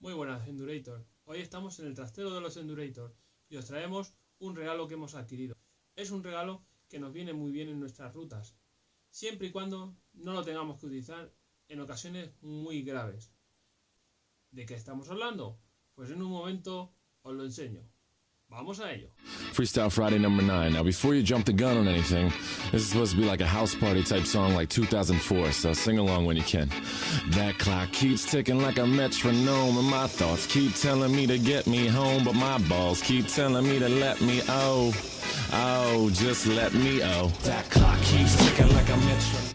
Muy buenas, Endurator. Hoy estamos en el trastero de los Endurator y os traemos un regalo que hemos adquirido. Es un regalo que nos viene muy bien en nuestras rutas, siempre y cuando no lo tengamos que utilizar en ocasiones muy graves. ¿De qué estamos hablando? Pues en un momento os lo enseño. Vamos a ello. Freestyle Friday number nine. Now, before you jump the gun on anything, this is supposed to be like a house party type song like 2004, so sing along when you can. That clock keeps ticking like a metronome, and my thoughts keep telling me to get me home, but my balls keep telling me to let me oh, oh, just let me oh. That clock keeps ticking like a metronome.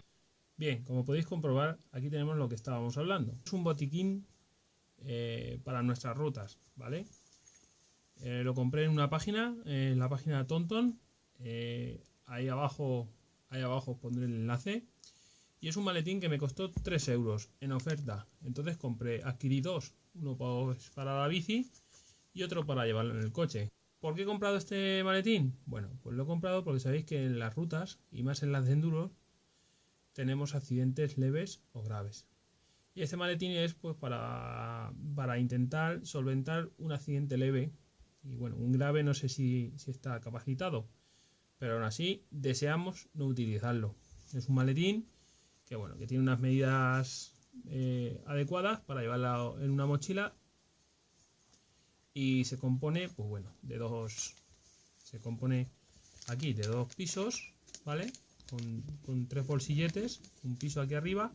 Bien, como podéis comprobar, aquí tenemos lo que estábamos hablando. Es un botiquín eh, para nuestras rutas, ¿vale? Eh, lo compré en una página, en la página Tonton. Eh, ahí abajo, ahí abajo os pondré el enlace. Y es un maletín que me costó 3 euros en oferta. Entonces compré, adquirí dos. Uno pues, para la bici y otro para llevarlo en el coche. ¿Por qué he comprado este maletín? Bueno, pues lo he comprado porque sabéis que en las rutas, y más en las de enduro, tenemos accidentes leves o graves. Y este maletín es pues para, para intentar solventar un accidente leve y bueno, un grave no sé si, está capacitado, pero aún así deseamos no utilizarlo. Es un maletín que bueno, que tiene unas medidas eh, adecuadas para llevarla en una mochila y se compone, pues bueno, de dos, se compone aquí de dos pisos, ¿vale? Con, tres bolsilletes, un piso aquí arriba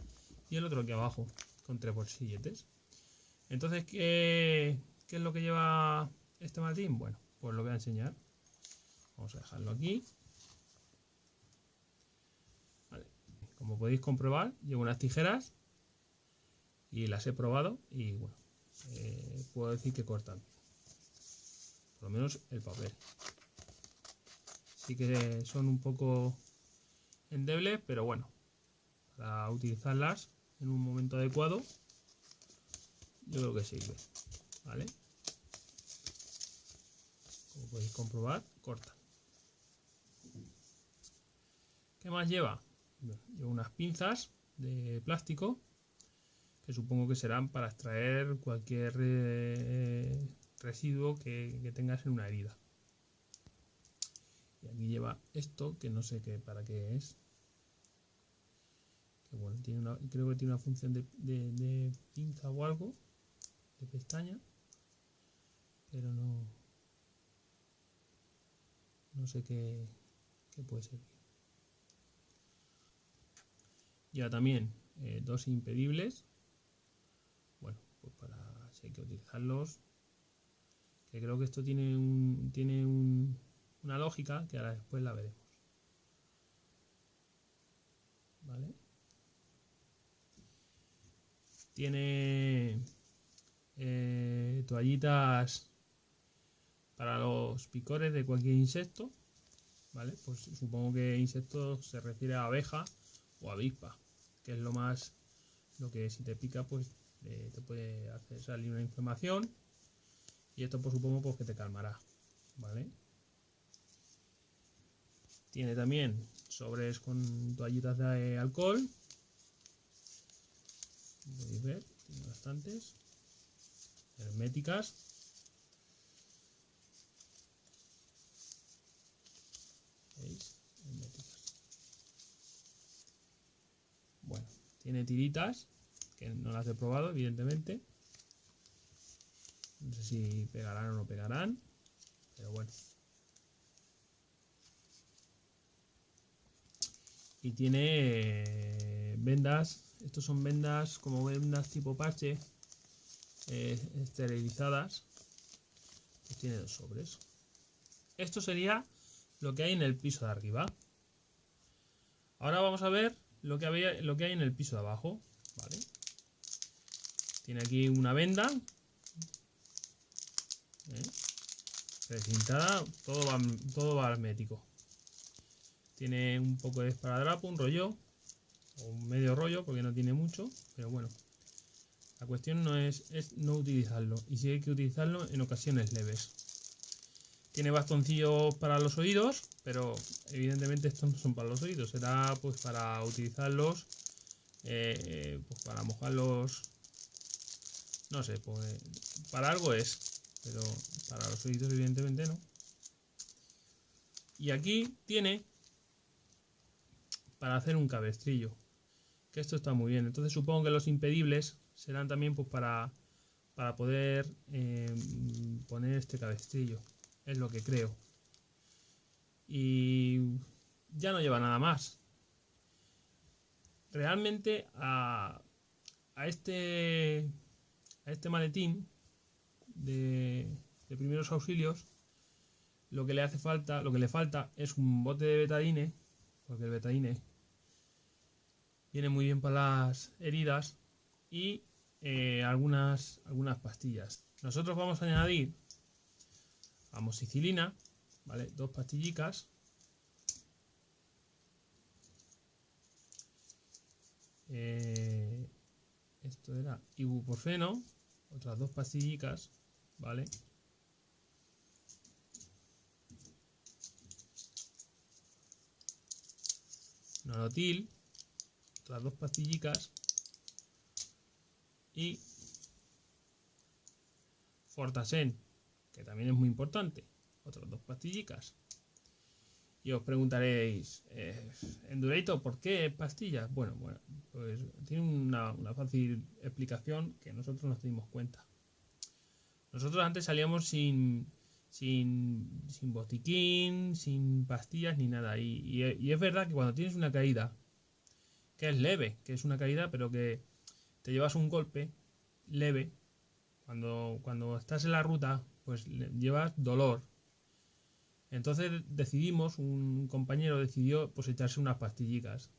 y el otro aquí abajo, con tres bolsilletes. Entonces, ¿qué, qué es lo que lleva este maletín? Bueno, pues lo voy a enseñar. Vamos a dejarlo aquí. Como podéis comprobar, llevo unas tijeras y las he probado y bueno, eh, puedo decir que cortan. Por lo menos el papel. Sí que son un poco endebles, pero bueno, para utilizarlas en un momento adecuado, yo creo que sirve. ¿Vale? Podéis comprobar, corta. ¿Qué más lleva? lleva unas pinzas de plástico que supongo que serán para extraer cualquier eh, residuo que, tengas en una herida. Y aquí lleva esto que no sé qué para qué es. Que bueno, creo que tiene una función de pinza o algo, de pestaña, pero no, no sé qué, puede servir. Ya también eh, dos impedibles. Bueno, pues para si hay que utilizarlos. Que creo que esto tiene un, tiene una lógica que ahora después la veremos. ¿Vale? Tiene eh, toallitas para los picores de cualquier insecto, ¿vale? Pues supongo que insecto se refiere a abeja o avispa, que es lo más, lo que si te pica, pues eh, te puede hacer salir una inflamación y esto pues supongo pues que te calmará, ¿vale? Tiene también sobres con toallitas de alcohol, podéis ver, tiene bastantes, herméticas Bueno, tiene tiritas, que no las he probado, evidentemente. No sé si pegarán o no pegarán, pero bueno. Y tiene eh, vendas, estos son vendas como vendas tipo parche, eh, esterilizadas. Pues tiene dos sobres. Esto sería lo que hay en el piso de arriba. Ahora vamos a ver lo que, había, lo que hay en el piso de abajo. Tiene aquí una venda. ¿eh? Todo va, todo va hermético. Tiene un poco de esparadrapo, un rollo, o un medio rollo, porque no tiene mucho, pero bueno. La cuestión no es, es no utilizarlo, y si hay que utilizarlo en ocasiones leves. Tiene bastoncillos para los oídos, pero evidentemente estos no son para los oídos, será pues para utilizarlos, eh, pues para mojar los, No sé, pues para algo es, pero para los oídos evidentemente no. Y aquí tiene para hacer un cabestrillo. Que esto está muy bien. Entonces supongo que los impedibles serán también pues para, para poder em, poner este cabestrillo. Es lo que creo. Y ya no lleva nada más. Realmente a, a este a este maletín de, de primeros auxilios lo que le hace falta, lo que le falta es un bote de betadine, porque el betadine viene muy bien para las heridas y eh, algunas, algunas pastillas. Nosotros vamos a añadir amoxicilina, ¿vale? Dos pastillicas. Eh, esto era ibuprofeno, otras dos pastillicas, ¿vale? Norotil, otras dos pastillicas y Fortasen, que también es muy importante, otras dos pastillicas. Y os preguntaréis, eh, ¿por qué pastillas? Bueno, bueno, pues tiene una, fácil explicación que nosotros nos dimos cuenta. Nosotros antes salíamos sin, sin, sin botiquín, sin pastillas ni nada. Y, y, y, es verdad que cuando tienes una caída, que es leve, que es una caída, pero que te llevas un golpe leve, cuando, cuando estás en la ruta, pues llevas dolor. Entonces decidimos, un compañero decidió pues echarse unas pastillicas.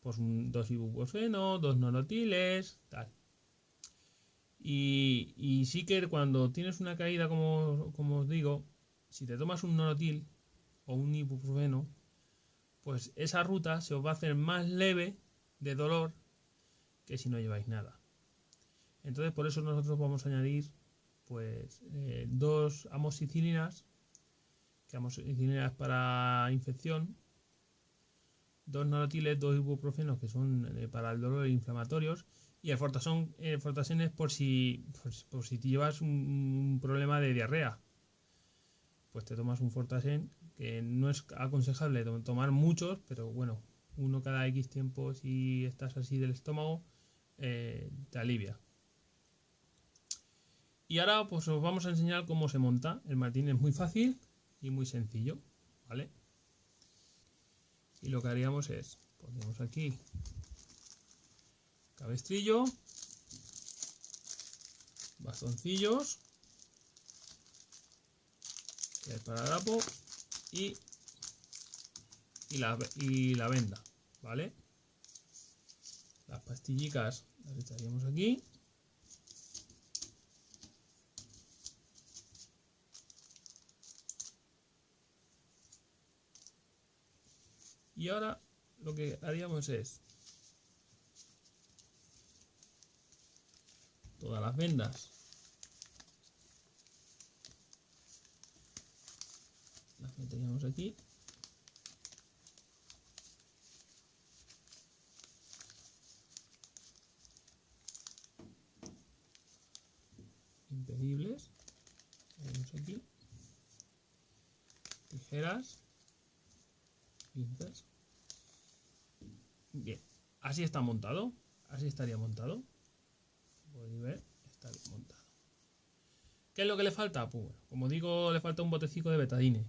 Pues un, dos ibuprofeno, dos norotiles, tal. Y, y, sí que cuando tienes una caída, como, como os digo, si te tomas un norotil o un ibuprofeno, pues esa ruta se os va a hacer más leve de dolor que si no lleváis nada. Entonces por eso nosotros vamos a añadir pues eh, dos amoxicilinas, que amoxicilinas para infección, dos norotiles, dos ibuprofenos que son eh, para el dolor inflamatorios y el fortasón, el fortasén es por si, por, por si te llevas un, problema de diarrea. Pues te tomas un fortasén, que no es aconsejable tomar muchos, pero bueno, uno cada X tiempo si estás así del estómago, eh, te alivia. Y ahora pues os vamos a enseñar cómo se monta. El martín es muy fácil y muy sencillo, ¿vale? Y lo que haríamos es, ponemos aquí cabestrillo, bastoncillos, que es para drapo, y, y, la, y la venda, ¿vale? Las pastillicas las echaríamos aquí. Y ahora lo que haríamos es todas las vendas. Las meteríamos aquí. Impedibles. Tenemos aquí. Tijeras. Pinzas bien. Así está montado. Así estaría montado. Podéis ver está bien montado. ¿qué es lo que le falta? pues como digo le falta un botecito de betadine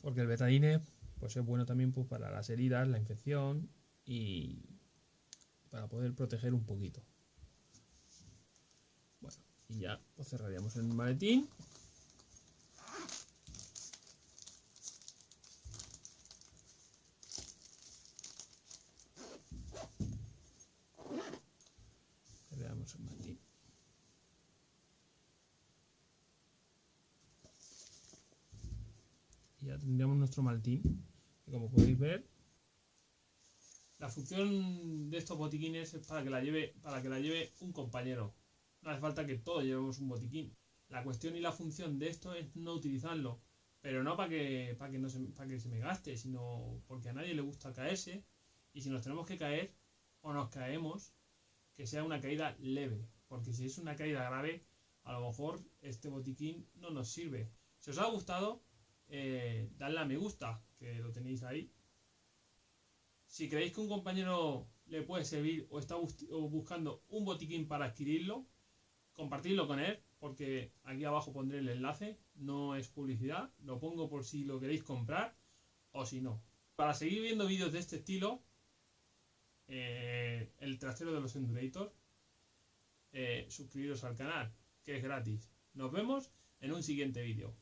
porque el betadine pues es bueno también pues, para las heridas la infección y para poder proteger un poquito. Y ya lo cerraríamos el maletín y ya tendríamos nuestro maletín que como podéis ver la función de estos botiquines es para que la lleve para que la lleve un compañero no hace falta que todos llevemos un botiquín. La cuestión y la función de esto es no utilizarlo, pero no para que, para que, no se, para que se me gaste, sino porque a nadie le gusta caerse y si nos tenemos que caer o nos caemos, que sea una caída leve, porque si es una caída grave, a lo mejor este botiquín no nos sirve. Si os ha gustado, eh, dadle a me gusta, que lo tenéis ahí. Si creéis que un compañero le puede servir o está buscando un botiquín para adquirirlo, compartidlo con él, porque aquí abajo pondré el enlace, no es publicidad, lo pongo por si lo queréis comprar o si no. Para seguir viendo vídeos de este estilo, eh, el trasero de los Endurator, eh, suscribiros al canal, que es gratis. Nos vemos en un siguiente vídeo.